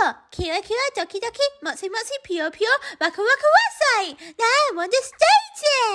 コ、キラキラドキドキ、もしもしピヨピヨ、ワクワクワサイ。Now on the stage!